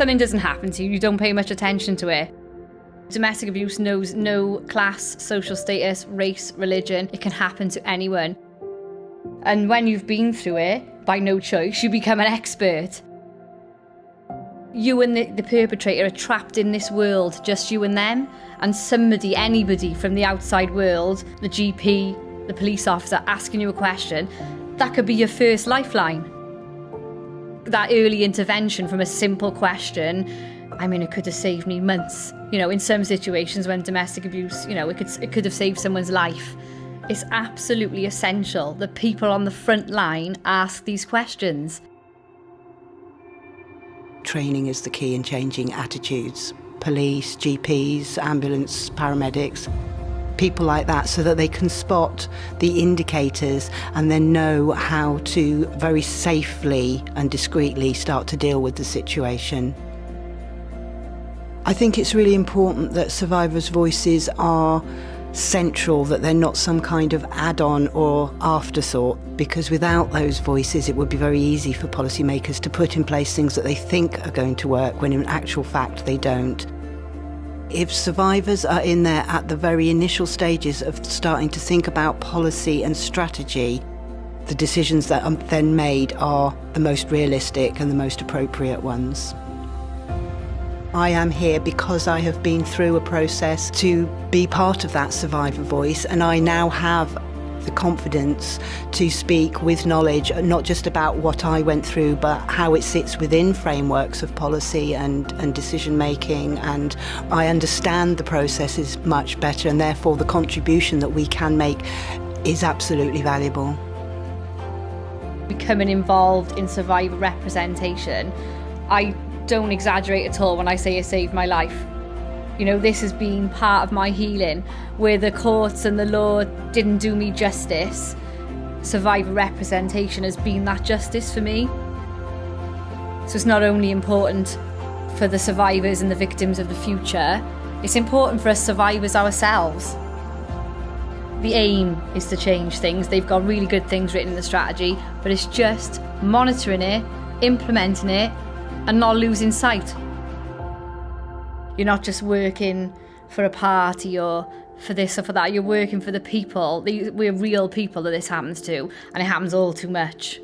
something doesn't happen to you, you don't pay much attention to it. Domestic abuse knows no class, social status, race, religion. It can happen to anyone. And when you've been through it, by no choice, you become an expert. You and the, the perpetrator are trapped in this world, just you and them, and somebody, anybody from the outside world, the GP, the police officer asking you a question, that could be your first lifeline. That early intervention from a simple question, I mean, it could have saved me months. You know, in some situations when domestic abuse, you know, it could, it could have saved someone's life. It's absolutely essential that people on the front line ask these questions. Training is the key in changing attitudes. Police, GPs, ambulance, paramedics, people like that, so that they can spot the indicators and then know how to very safely and discreetly start to deal with the situation. I think it's really important that survivors' voices are central, that they're not some kind of add on or afterthought, because without those voices, it would be very easy for policymakers to put in place things that they think are going to work when in actual fact they don't. If survivors are in there at the very initial stages of starting to think about policy and strategy, the decisions that are then made are the most realistic and the most appropriate ones. I am here because I have been through a process to be part of that survivor voice, and I now have the confidence to speak with knowledge, not just about what I went through, but how it sits within frameworks of policy and, and decision making. And I understand the processes much better, and therefore the contribution that we can make is absolutely valuable. Becoming involved in survivor representation, I don't exaggerate at all when I say it saved my life. You know, this has been part of my healing where the courts and the law didn't do me justice. Survivor representation has been that justice for me. So it's not only important for the survivors and the victims of the future, it's important for us survivors ourselves. The aim is to change things. They've got really good things written in the strategy, but it's just monitoring it, implementing it, and not losing sight. You're not just working for a party or for this or for that. You're working for the people. We're real people that this happens to, and it happens all too much.